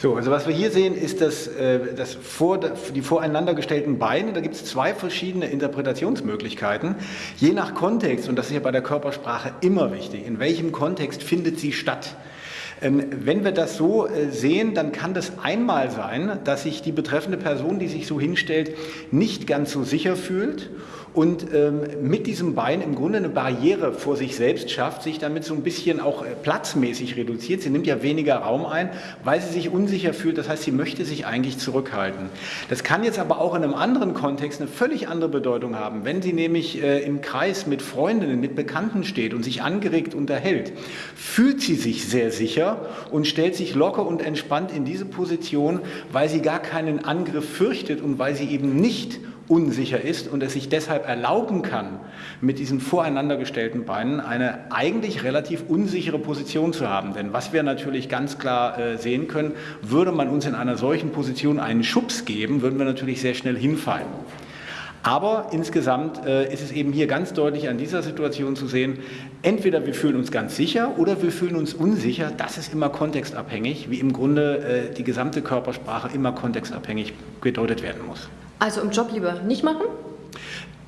So, also was wir hier sehen, ist das, äh, das vor, die voreinander gestellten Beine. Da gibt es zwei verschiedene Interpretationsmöglichkeiten. Je nach Kontext, und das ist ja bei der Körpersprache immer wichtig, in welchem Kontext findet sie statt. Ähm, wenn wir das so äh, sehen, dann kann das einmal sein, dass sich die betreffende Person, die sich so hinstellt, nicht ganz so sicher fühlt und ähm, mit diesem Bein im Grunde eine Barriere vor sich selbst schafft, sich damit so ein bisschen auch äh, platzmäßig reduziert. Sie nimmt ja weniger Raum ein, weil sie sich unsicher fühlt. Das heißt, sie möchte sich eigentlich zurückhalten. Das kann jetzt aber auch in einem anderen Kontext eine völlig andere Bedeutung haben. Wenn sie nämlich äh, im Kreis mit Freundinnen, mit Bekannten steht und sich angeregt unterhält, fühlt sie sich sehr sicher und stellt sich locker und entspannt in diese Position, weil sie gar keinen Angriff fürchtet und weil sie eben nicht unsicher ist und es sich deshalb erlauben kann, mit diesen voreinander gestellten Beinen eine eigentlich relativ unsichere Position zu haben. Denn was wir natürlich ganz klar äh, sehen können, würde man uns in einer solchen Position einen Schubs geben, würden wir natürlich sehr schnell hinfallen. Aber insgesamt äh, ist es eben hier ganz deutlich an dieser Situation zu sehen, entweder wir fühlen uns ganz sicher oder wir fühlen uns unsicher. Das ist immer kontextabhängig, wie im Grunde äh, die gesamte Körpersprache immer kontextabhängig gedeutet werden muss. Also im Job lieber nicht machen?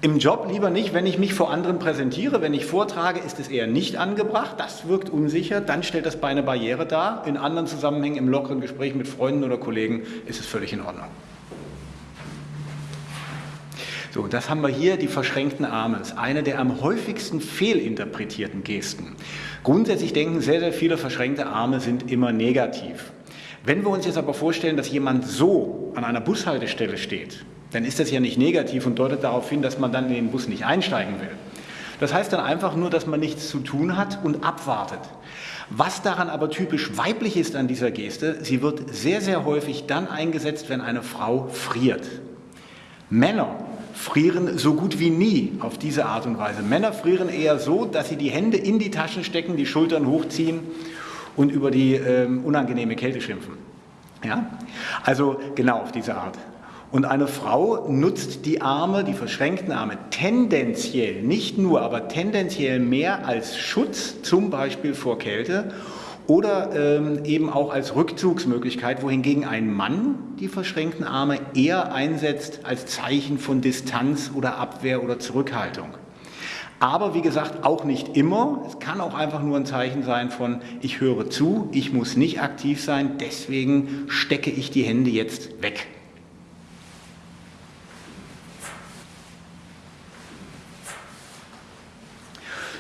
Im Job lieber nicht, wenn ich mich vor anderen präsentiere, wenn ich vortrage, ist es eher nicht angebracht, das wirkt unsicher, dann stellt das bei eine Barriere dar. In anderen Zusammenhängen, im lockeren Gespräch mit Freunden oder Kollegen, ist es völlig in Ordnung. So, das haben wir hier, die verschränkten Arme. Das ist eine der am häufigsten fehlinterpretierten Gesten. Grundsätzlich denken sehr, sehr viele verschränkte Arme sind immer negativ. Wenn wir uns jetzt aber vorstellen, dass jemand so an einer Bushaltestelle steht, dann ist das ja nicht negativ und deutet darauf hin, dass man dann in den Bus nicht einsteigen will. Das heißt dann einfach nur, dass man nichts zu tun hat und abwartet. Was daran aber typisch weiblich ist an dieser Geste, sie wird sehr, sehr häufig dann eingesetzt, wenn eine Frau friert. Männer frieren so gut wie nie auf diese Art und Weise. Männer frieren eher so, dass sie die Hände in die Taschen stecken, die Schultern hochziehen und über die ähm, unangenehme Kälte schimpfen. Ja? Also genau auf diese Art. Und eine Frau nutzt die Arme, die verschränkten Arme, tendenziell, nicht nur, aber tendenziell mehr als Schutz, zum Beispiel vor Kälte oder ähm, eben auch als Rückzugsmöglichkeit, wohingegen ein Mann die verschränkten Arme eher einsetzt als Zeichen von Distanz oder Abwehr oder Zurückhaltung. Aber wie gesagt, auch nicht immer. Es kann auch einfach nur ein Zeichen sein von, ich höre zu, ich muss nicht aktiv sein, deswegen stecke ich die Hände jetzt weg.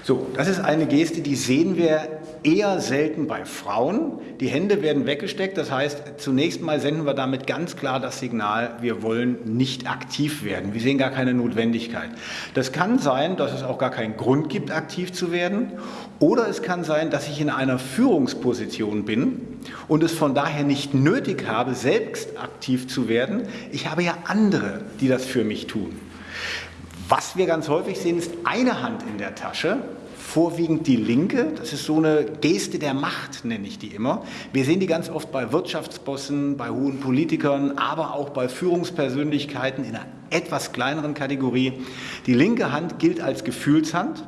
So, das ist eine Geste, die sehen wir eher selten bei Frauen. Die Hände werden weggesteckt, das heißt, zunächst mal senden wir damit ganz klar das Signal, wir wollen nicht aktiv werden. Wir sehen gar keine Notwendigkeit. Das kann sein, dass es auch gar keinen Grund gibt, aktiv zu werden. Oder es kann sein, dass ich in einer Führungsposition bin und es von daher nicht nötig habe, selbst aktiv zu werden. Ich habe ja andere, die das für mich tun. Was wir ganz häufig sehen, ist eine Hand in der Tasche, vorwiegend die linke. Das ist so eine Geste der Macht, nenne ich die immer. Wir sehen die ganz oft bei Wirtschaftsbossen, bei hohen Politikern, aber auch bei Führungspersönlichkeiten in einer etwas kleineren Kategorie. Die linke Hand gilt als Gefühlshand.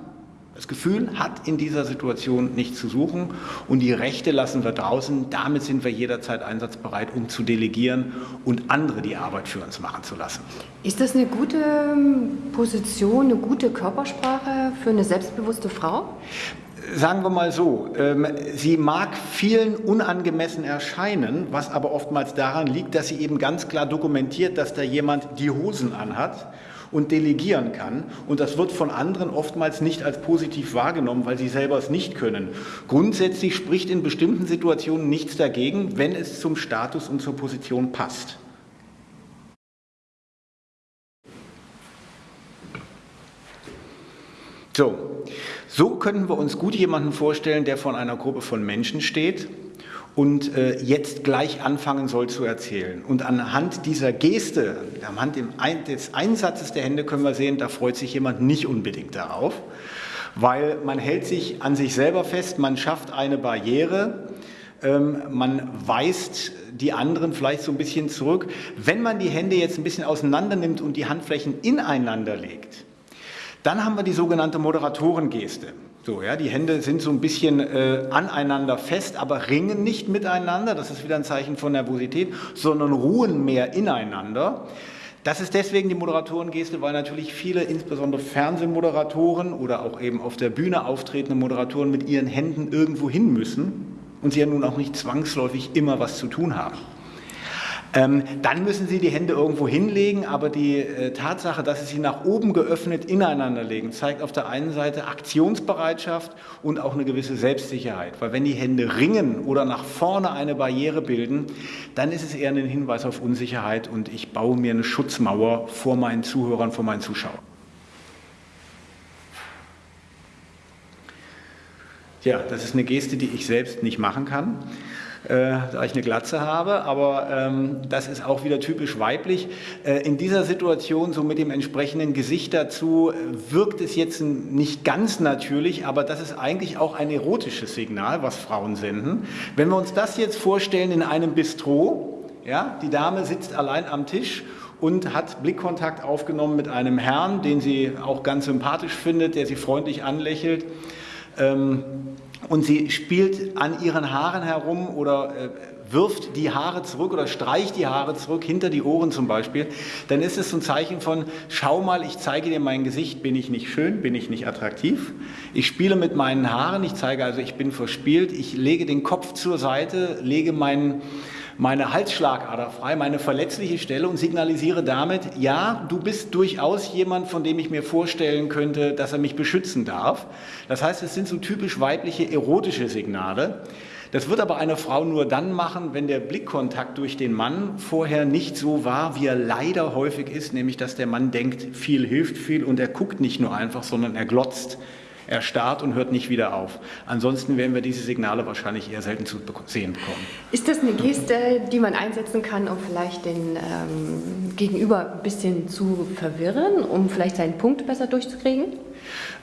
Das Gefühl hat in dieser Situation nichts zu suchen und die Rechte lassen wir draußen. Damit sind wir jederzeit einsatzbereit, um zu delegieren und andere die Arbeit für uns machen zu lassen. Ist das eine gute ähm, Position, eine gute Körpersprache für eine selbstbewusste Frau? Sagen wir mal so, ähm, sie mag vielen unangemessen erscheinen, was aber oftmals daran liegt, dass sie eben ganz klar dokumentiert, dass da jemand die Hosen anhat und delegieren kann. Und das wird von anderen oftmals nicht als positiv wahrgenommen, weil sie selber es nicht können. Grundsätzlich spricht in bestimmten Situationen nichts dagegen, wenn es zum Status und zur Position passt. So, so könnten wir uns gut jemanden vorstellen, der von einer Gruppe von Menschen steht und äh, jetzt gleich anfangen soll zu erzählen. Und anhand dieser Geste, anhand des Einsatzes der Hände können wir sehen, da freut sich jemand nicht unbedingt darauf, weil man hält sich an sich selber fest, man schafft eine Barriere, ähm, man weist die anderen vielleicht so ein bisschen zurück. Wenn man die Hände jetzt ein bisschen auseinander nimmt und die Handflächen ineinander legt, dann haben wir die sogenannte Moderatorengeste. So, ja, die Hände sind so ein bisschen äh, aneinander fest, aber ringen nicht miteinander. Das ist wieder ein Zeichen von Nervosität, sondern ruhen mehr ineinander. Das ist deswegen die Moderatorengeste, weil natürlich viele, insbesondere Fernsehmoderatoren oder auch eben auf der Bühne auftretende Moderatoren mit ihren Händen irgendwo hin müssen und sie ja nun auch nicht zwangsläufig immer was zu tun haben. Ähm, dann müssen Sie die Hände irgendwo hinlegen, aber die äh, Tatsache, dass Sie sie nach oben geöffnet ineinander legen, zeigt auf der einen Seite Aktionsbereitschaft und auch eine gewisse Selbstsicherheit. Weil wenn die Hände ringen oder nach vorne eine Barriere bilden, dann ist es eher ein Hinweis auf Unsicherheit und ich baue mir eine Schutzmauer vor meinen Zuhörern, vor meinen Zuschauern. Ja, das ist eine Geste, die ich selbst nicht machen kann da ich eine Glatze habe, aber ähm, das ist auch wieder typisch weiblich. Äh, in dieser Situation, so mit dem entsprechenden Gesicht dazu, wirkt es jetzt nicht ganz natürlich, aber das ist eigentlich auch ein erotisches Signal, was Frauen senden. Wenn wir uns das jetzt vorstellen in einem Bistro, ja, die Dame sitzt allein am Tisch und hat Blickkontakt aufgenommen mit einem Herrn, den sie auch ganz sympathisch findet, der sie freundlich anlächelt. Ähm, und sie spielt an ihren Haaren herum oder äh, wirft die Haare zurück oder streicht die Haare zurück, hinter die Ohren zum Beispiel, dann ist es so ein Zeichen von, schau mal, ich zeige dir mein Gesicht, bin ich nicht schön, bin ich nicht attraktiv. Ich spiele mit meinen Haaren, ich zeige also, ich bin verspielt, ich lege den Kopf zur Seite, lege meinen meine Halsschlagader frei, meine verletzliche Stelle und signalisiere damit, ja, du bist durchaus jemand, von dem ich mir vorstellen könnte, dass er mich beschützen darf. Das heißt, es sind so typisch weibliche erotische Signale. Das wird aber eine Frau nur dann machen, wenn der Blickkontakt durch den Mann vorher nicht so war, wie er leider häufig ist, nämlich dass der Mann denkt, viel hilft viel und er guckt nicht nur einfach, sondern er glotzt er starrt und hört nicht wieder auf. Ansonsten werden wir diese Signale wahrscheinlich eher selten zu sehen bekommen. Ist das eine Geste, die man einsetzen kann, um vielleicht den ähm, Gegenüber ein bisschen zu verwirren, um vielleicht seinen Punkt besser durchzukriegen?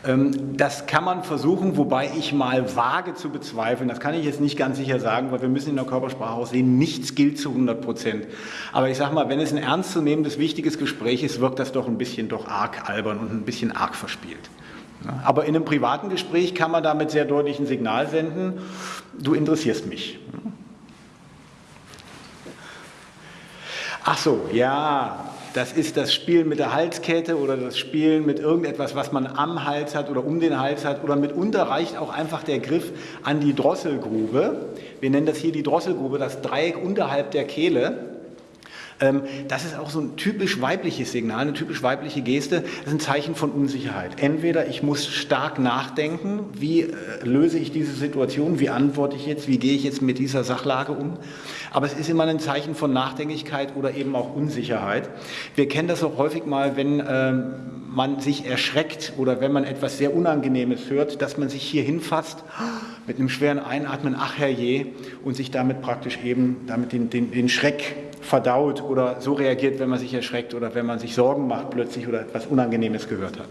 Ähm, das kann man versuchen, wobei ich mal wage zu bezweifeln. Das kann ich jetzt nicht ganz sicher sagen, weil wir müssen in der Körpersprache auch sehen, nichts gilt zu 100 Prozent. Aber ich sage mal, wenn es ein ernstzunehmendes, wichtiges Gespräch ist, wirkt das doch ein bisschen doch arg albern und ein bisschen arg verspielt. Aber in einem privaten Gespräch kann man damit sehr deutlich ein Signal senden, du interessierst mich. Ach so, ja, das ist das Spielen mit der Halskette oder das Spielen mit irgendetwas, was man am Hals hat oder um den Hals hat oder mitunter reicht auch einfach der Griff an die Drosselgrube. Wir nennen das hier die Drosselgrube, das Dreieck unterhalb der Kehle. Ähm, das ist auch so ein typisch weibliches Signal, eine typisch weibliche Geste. Das ist ein Zeichen von Unsicherheit. Entweder ich muss stark nachdenken, wie äh, löse ich diese Situation, wie antworte ich jetzt, wie gehe ich jetzt mit dieser Sachlage um. Aber es ist immer ein Zeichen von Nachdenklichkeit oder eben auch Unsicherheit. Wir kennen das auch häufig mal, wenn ähm, man sich erschreckt oder wenn man etwas sehr Unangenehmes hört, dass man sich hier hinfasst mit einem schweren Einatmen, ach herrje, und sich damit praktisch eben damit den, den, den Schreck verdaut oder so reagiert, wenn man sich erschreckt oder wenn man sich Sorgen macht plötzlich oder etwas Unangenehmes gehört hat.